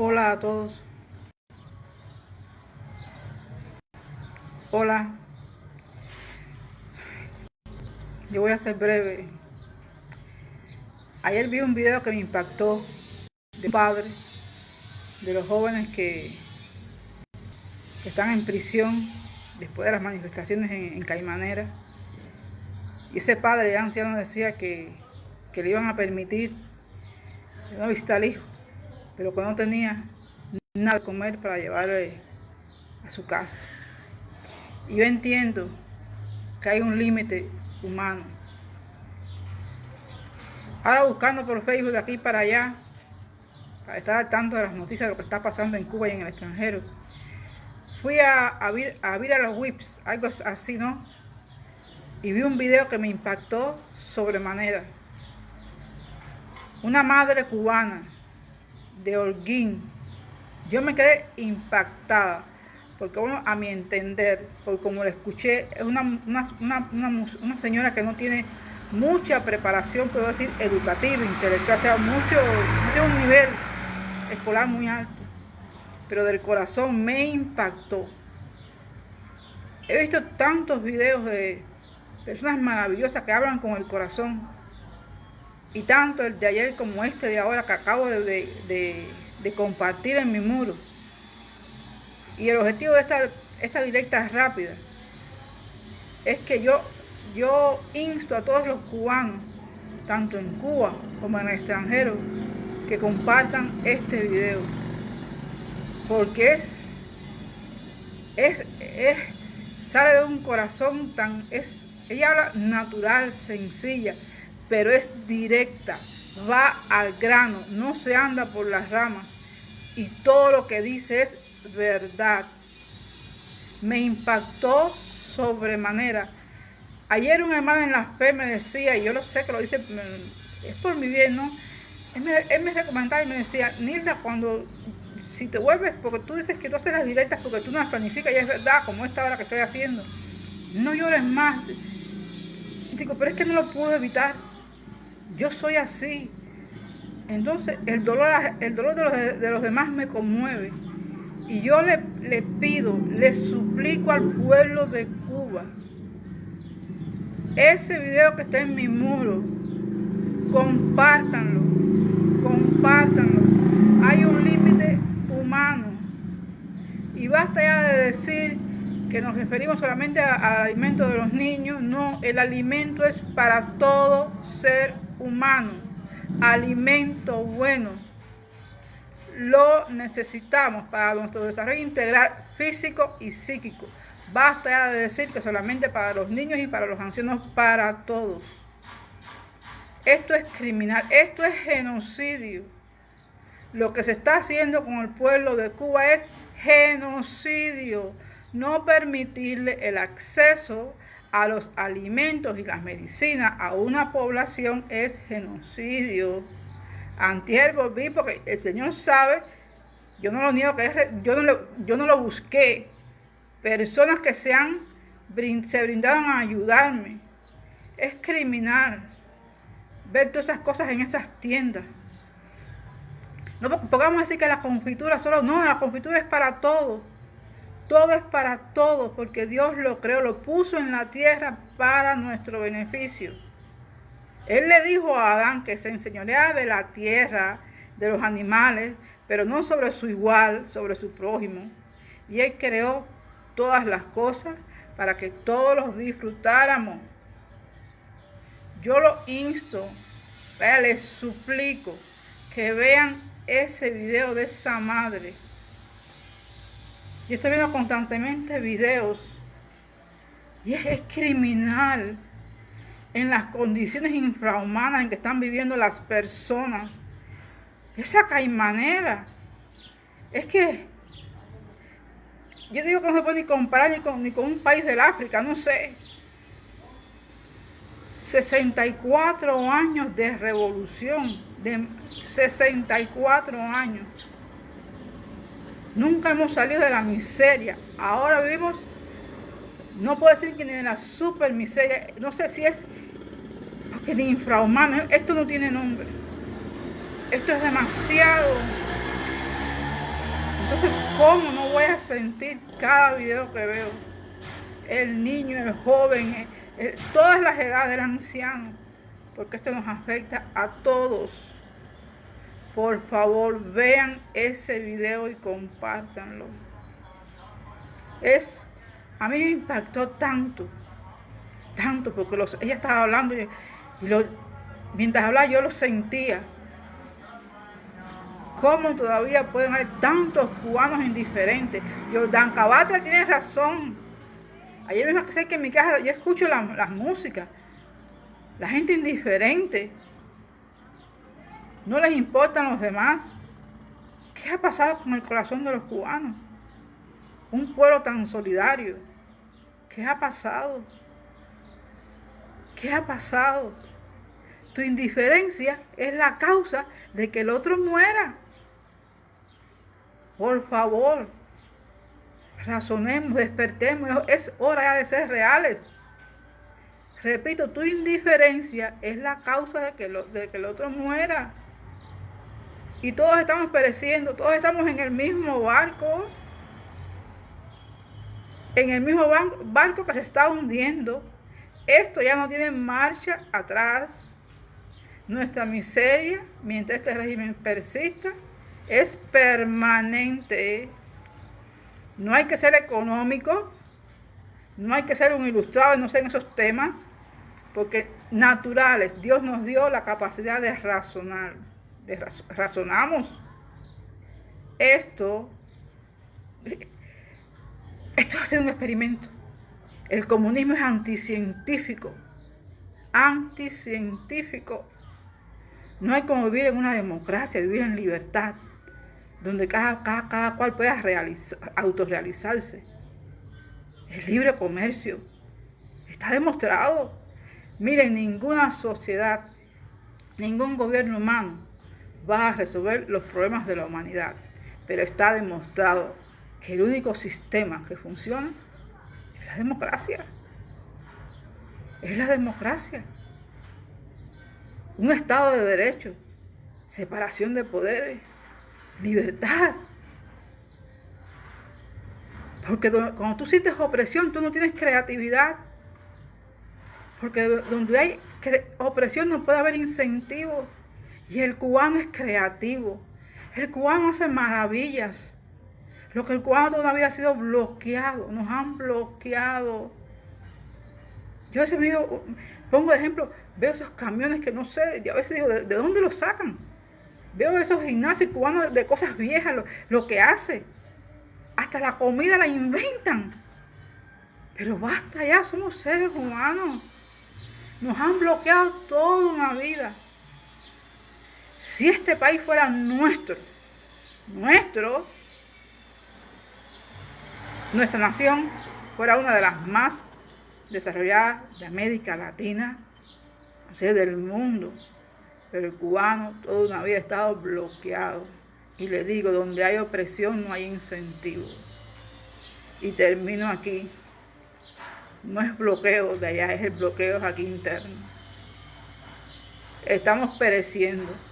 Hola a todos. Hola. Yo voy a ser breve. Ayer vi un video que me impactó de un padre, de los jóvenes que, están en prisión después de las manifestaciones en, Caimanera. Y ese padre anciano decía que, que le iban a permitir no visitar al hijo pero que no tenía nada de comer para llevarle a su casa. Y yo entiendo que hay un límite humano. Ahora buscando por Facebook de aquí para allá, para estar al tanto de las noticias de lo que está pasando en Cuba y en el extranjero, fui a, a, a ver a los whips, algo así, ¿no? Y vi un video que me impactó sobremanera. Una madre cubana de Holguín. Yo me quedé impactada, porque bueno, a mi entender, porque como le escuché, es una, una, señora que no tiene mucha preparación, puedo decir, educativa, intelectual, o sea, mucho, de un nivel escolar muy alto, pero del corazón me impactó. He visto tantos videos de personas maravillosas que hablan con el corazón, y tanto el de ayer como este de ahora que acabo de, compartir en mi muro. Y el objetivo de esta, esta directa rápida es que yo, yo insto a todos los cubanos, tanto en Cuba como en el extranjero, que compartan este video. Porque es, es, sale de un corazón tan, es, ella habla natural, sencilla, pero es directa, va al grano, no se anda por las ramas y todo lo que dice es verdad. Me impactó sobremanera. Ayer un hermano en la fe me decía, y yo lo sé que lo dice, es por mi bien, ¿no? Él me, él me recomendaba y me decía, Nilda, cuando, si te vuelves, porque tú dices que tú haces las directas porque tú no las planificas, y es verdad, como esta hora que estoy haciendo, no llores más. Digo, pero es que no lo puedo evitar yo soy así. Entonces el dolor, el dolor de, los, demás me conmueve. Y yo le, le pido, le suplico al pueblo de Cuba, ese video que está en mi muro, compártanlo, compártanlo. Hay un límite humano. Y basta ya de decir que nos referimos solamente al alimento de los niños. No, el alimento es para todo ser humano, alimento bueno, lo necesitamos para nuestro desarrollo integral físico y psíquico. Basta de decir que solamente para los niños y para los ancianos, para todos. Esto es criminal, esto es genocidio. Lo que se está haciendo con el pueblo de Cuba es genocidio. No permitirle el acceso a los alimentos y las medicinas a una población es genocidio. Antier volví porque el Señor sabe, yo no lo niego que es, yo no lo, yo no lo busqué. Personas que se han se brindaron a ayudarme. Es criminal ver todas esas cosas en esas tiendas. No pongamos decir que la confitura solo, no, la confitura es para todos. Todo es para todos, porque Dios lo creó, lo puso en la tierra para nuestro beneficio. Él le dijo a Adán que se enseñorea de la tierra, de los animales, pero no sobre su igual, sobre su prójimo. Y Él creó todas las cosas para que todos los disfrutáramos. Yo lo insto, les suplico que vean ese video de esa madre yo estoy viendo constantemente videos y es, criminal en las condiciones infrahumanas en que están viviendo las personas. Esa caimanera. Es que yo digo que no se puede ni comparar ni con, ni con un país del África, no sé. 64 años de revolución, de 64 años. Nunca hemos salido de la miseria. Ahora vivimos, no puedo decir que ni de la super miseria, no sé si es porque ni infrahumano, esto no tiene nombre. Esto es demasiado, Entonces, ¿cómo no voy a sentir cada video que veo? El niño, el joven, todas las edades, el anciano, porque esto nos afecta a todos. Por favor, vean ese video y compártanlo. Es, a mí me impactó tanto, tanto, porque los, ella estaba hablando y, mientras hablaba yo lo sentía. ¿Cómo todavía pueden haber tantos cubanos indiferentes? Jordan Cabatra tiene razón. Ayer mismo que sé que en mi casa yo escucho la, la música. La gente indiferente. No les importan los demás. ¿Qué ha pasado con el corazón de los cubanos? Un pueblo tan solidario. ¿Qué ha pasado? ¿Qué ha pasado? Tu indiferencia es la causa de que el otro muera. Por favor, razonemos, despertemos. Es hora de ser reales. Repito, tu indiferencia es la causa de que, de que el otro muera. Y todos estamos pereciendo, todos estamos en el mismo barco. En el mismo barco que se está hundiendo. Esto ya no tiene marcha atrás. Nuestra miseria, mientras este régimen persista, es permanente. No hay que ser económico, no hay que ser un ilustrado y no sé en esos temas, porque naturales, Dios nos dio la capacidad de razonar, razonamos. Esto, esto sido un experimento. El comunismo es anticientífico, anticientífico. No hay como vivir en una democracia, vivir en libertad, donde cada, cada, cual pueda autorrealizarse. El libre comercio está demostrado. Miren, ninguna sociedad, ningún gobierno humano va a resolver los problemas de la humanidad, pero está demostrado que el único sistema que funciona es la democracia. Es la democracia un Estado de Derecho, separación de poderes, libertad. Porque cuando tú sientes opresión, tú no tienes creatividad. Porque donde hay opresión no puede haber incentivos. Y el cubano es creativo. El cubano hace maravillas. Lo que el cubano toda la vida ha sido bloqueado. Nos han bloqueado. Yo ese video, pongo de ejemplo, Veo esos camiones que no sé, y a veces digo, ¿de, dónde los sacan? Veo esos gimnasios cubanos de cosas viejas, lo, que hace. Hasta la comida la inventan. Pero basta ya, somos seres humanos. Nos han bloqueado toda una vida. Si este país fuera nuestro, nuestro, nuestra nación fuera una de las más desarrolladas de América Latina, del mundo. Pero el cubano toda una vida ha estado bloqueado. Y le digo, donde hay opresión no hay incentivo. Y termino aquí. No es bloqueo de allá, es el bloqueo aquí interno. Estamos pereciendo.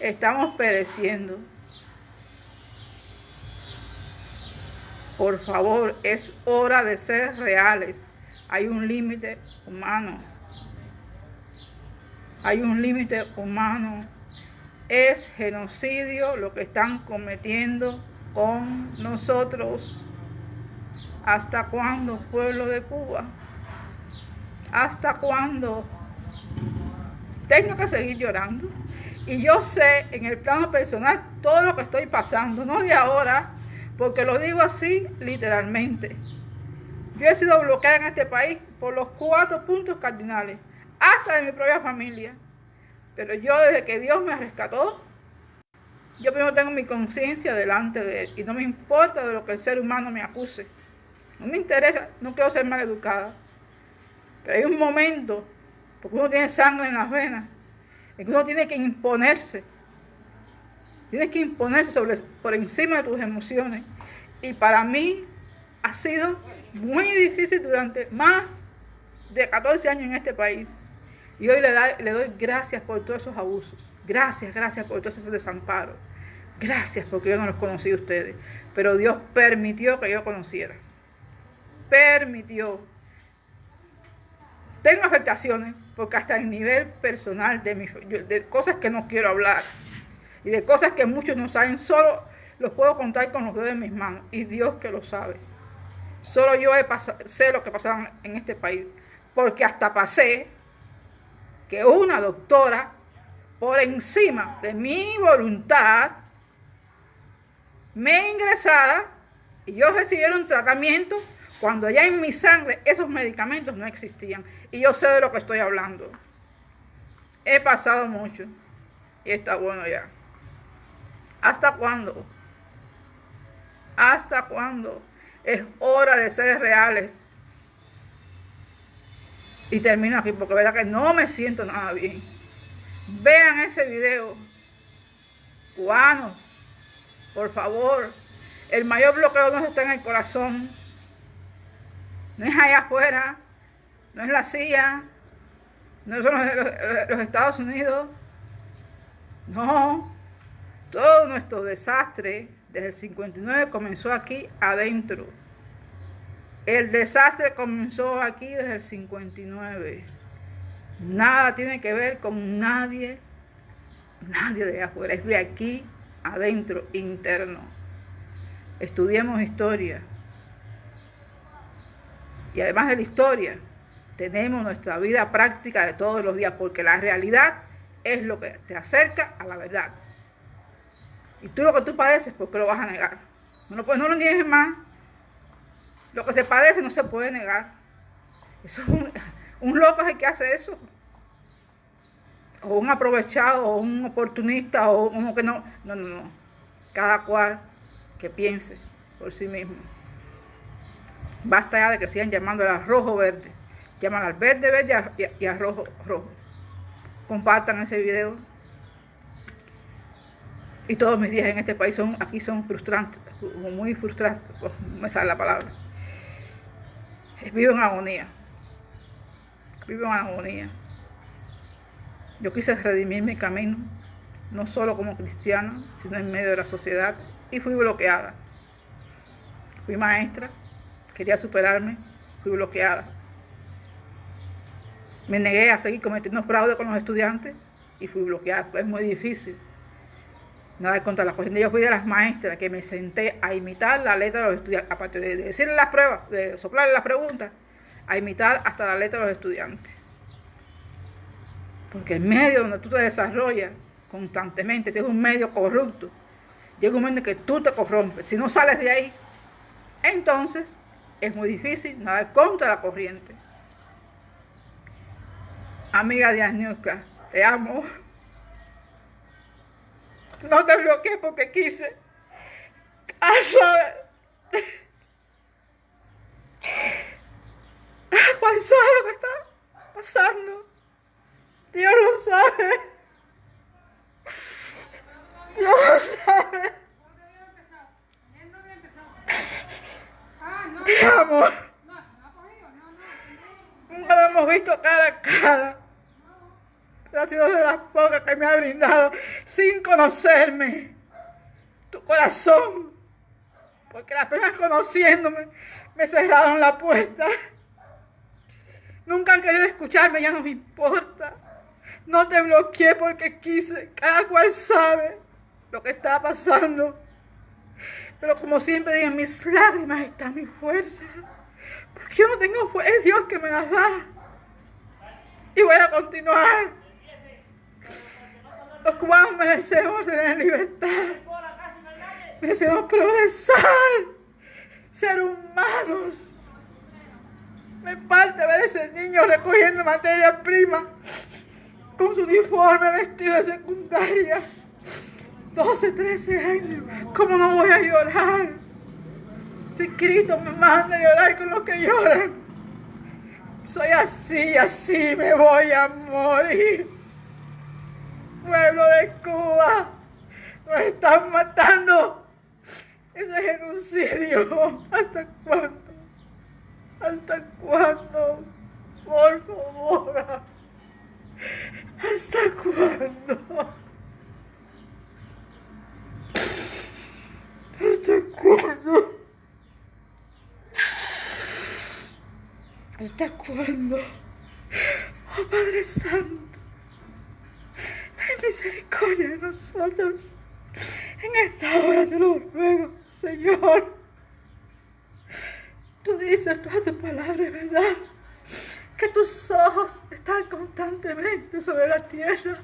Estamos pereciendo. Por favor, es hora de ser reales. Hay un límite humano hay un límite humano. Es genocidio lo que están cometiendo con nosotros. ¿Hasta cuándo, pueblo de Cuba? ¿Hasta cuándo? Tengo que seguir llorando. Y yo sé en el plano personal todo lo que estoy pasando, no de ahora, porque lo digo así literalmente. Yo he sido bloqueada en este país por los cuatro puntos cardinales hasta de mi propia familia. Pero yo desde que Dios me rescató, yo primero tengo mi conciencia delante de Él y no me importa de lo que el ser humano me acuse. No me interesa, no quiero ser mal educada. Pero hay un momento, porque uno tiene sangre en las venas, en que uno tiene que imponerse. Tienes que imponerse por encima de tus emociones. Y para mí ha sido muy difícil durante más de 14 años en este país. Y hoy le, doy gracias por todos esos abusos. Gracias, gracias por todo ese desamparo. Gracias porque yo no los conocí a ustedes. Pero Dios permitió que yo conociera. Permitió. Tengo afectaciones porque hasta el nivel personal de, mi, de cosas que no quiero hablar y de cosas que muchos no saben, solo los puedo contar con los dedos de mis manos y Dios que lo sabe. Solo yo he sé lo que pasaba en este país, porque hasta pasé que una doctora, por encima de mi voluntad, me ingresara y yo recibiera un tratamiento cuando ya en mi sangre esos medicamentos no existían. Y yo sé de lo que estoy hablando. He pasado mucho y está bueno ya. ¿Hasta cuándo? ¿Hasta cuándo? Es hora de ser reales. Y termino aquí porque verdad que no me siento nada bien. Vean ese video. Cubanos, por favor. El mayor bloqueo no está en el corazón. No es allá afuera. No es la CIA. No son los, Estados Unidos. No. Todo nuestro desastre desde el 59 comenzó aquí adentro. El desastre comenzó aquí desde el 59. Nada tiene que ver con nadie, nadie de afuera, es de aquí adentro, interno. Estudiemos historia. Y además de la historia, tenemos nuestra vida práctica de todos los días, porque la realidad es lo que te acerca a la verdad. Y tú lo que tú padeces, ¿por qué lo vas a negar? No, pues no lo niegues más. Lo que se padece no se puede negar. Eso es un, un loco es el que hace eso. O un aprovechado, o un oportunista, o uno que no. No, no, no. Cada cual que piense por sí mismo. Basta ya de que sigan llamando al rojo verde. Llaman al verde verde y al rojo rojo. Compartan ese video y todos mis días en este país son aquí son frustrantes, muy frustrantes, pues, me sale la palabra. Vivo en agonía. Vivo en agonía. Yo quise redimir mi camino, no solo como cristiana, sino en medio de la sociedad, y fui bloqueada. Fui maestra, quería superarme, fui bloqueada. Me negué a seguir cometiendo fraude con los estudiantes y fui bloqueada. Es muy difícil nada contra la corriente. Yo fui de las maestras que me senté a imitar la letra de los estudiantes, aparte de decirle las pruebas, de soplarle las preguntas, a imitar hasta la letra de los estudiantes. Porque el medio donde tú te desarrollas constantemente, si es un medio corrupto, llega un momento en que tú te corrompes. Si no sales de ahí, entonces es muy difícil nada contra la corriente. Amiga de Agnieszka, te amo. No te bloqueé porque quise. saber. ¿Cuál sabe lo que está pasando? Dios lo sabe. Dios lo sabe. Te amo. Nunca lo hemos visto cara a cara ha sido de las pocas que me ha brindado sin conocerme tu corazón. Porque las personas conociéndome me cerraron la puerta. Nunca han querido escucharme, ya no me importa. No te bloqueé porque quise. Cada cual sabe lo que está pasando. Pero como siempre en mis lágrimas está mi fuerza. Porque yo no tengo fuerza, es Dios que me las da. Y voy a continuar. Los cubanos merecemos tener libertad. Merecemos progresar. Ser humanos. Me falta ver ese niño recogiendo materia prima con su uniforme vestido de secundaria. 12, 13 años. ¿Cómo no voy a llorar? Si Cristo me manda a llorar con los que lloran. Soy así, así me voy a morir pueblo de Cuba. Nos están matando. Ese genocidio. ¿Hasta cuándo? ¿Hasta cuándo? Por favor. ¿Hasta cuándo? Está cuando. ¿Hasta ¿Este cuándo? Oh Padre Santo, ten misericordia de nosotros. En esta hora te lo ruego, Señor. Tú dices todas tus palabras, ¿verdad? Que tus ojos están constantemente sobre la tierra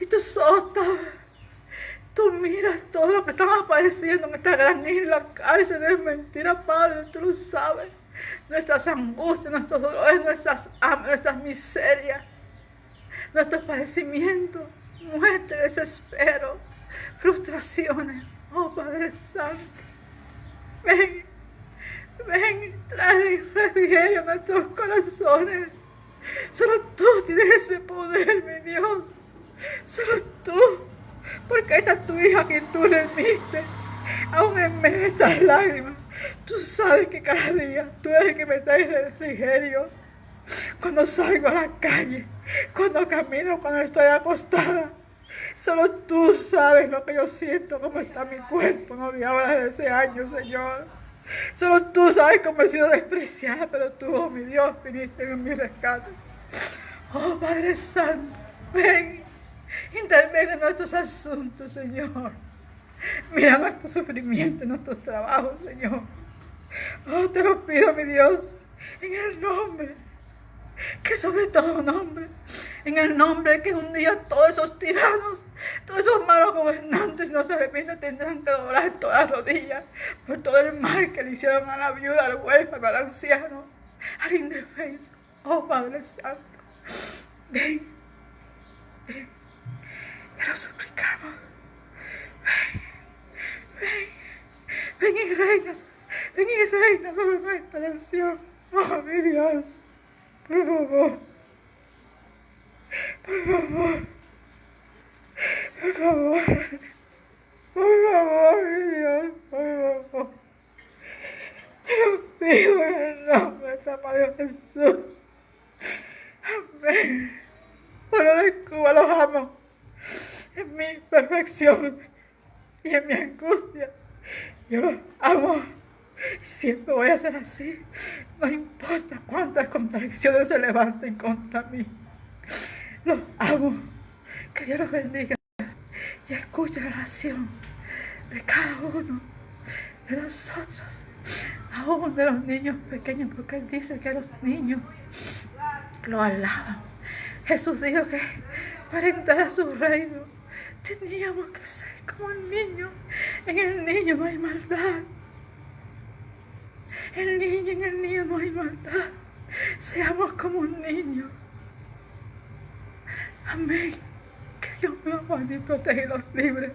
y tus ojos están Tú miras todo lo que estamos padeciendo en esta gran isla, cárcel, es mentira, Padre, tú lo sabes. Nuestras angustias, nuestros dolores, nuestras nuestras miserias, nuestros padecimientos, muerte, desespero, frustraciones. Oh Padre Santo, ven, ven y trae refrigerio a nuestros corazones. Solo tú tienes ese poder, mi Dios. Solo. Porque esta es tu hija quien tú le diste. Aún en medio de estas lágrimas, tú sabes que cada día tú eres el que me trae refrigerio. Cuando salgo a la calle, cuando camino, cuando estoy acostada. Solo tú sabes lo que yo siento, cómo está mi cuerpo, no de ahora de ese año, Señor. Solo tú sabes cómo he sido despreciada, pero tú, oh mi Dios, viniste en mi rescate. Oh Padre Santo, ven Interviene en nuestros asuntos, Señor. Mira nuestro sufrimiento, nuestros trabajos, Señor. Oh, te lo pido, mi Dios, en el nombre, que sobre todo nombre, en el nombre que un día todos esos tiranos, todos esos malos gobernantes no se arrepienten, tendrán que doblar todas rodillas por todo el mal que le hicieron a la viuda, al huérfano, al anciano, al indefenso. Oh, Padre Santo, ven, ven. Te lo suplicamos. Ven, ven, ven y reinas, ven y reinas sobre nuestra nación. Oh, mi Dios, por favor, por favor, por favor, por favor, mi Dios, por favor. Te lo pido en el nombre de Padre Jesús. Amén. Pueblo de Cuba los amo en mi perfección y en mi angustia. Yo los amo. Siempre voy a ser así. No importa cuántas contradicciones se levanten contra mí. Los amo. Que Dios los bendiga y escuche la oración de cada uno de nosotros, aún de los niños pequeños, porque Él dice que los niños lo alaban. Jesús dijo que para entrar a su reino teníamos que ser como el niño. En el niño no hay maldad. El niño, en el niño no hay maldad. Seamos como un niño. Amén. Que Dios los guarde y proteja los libre.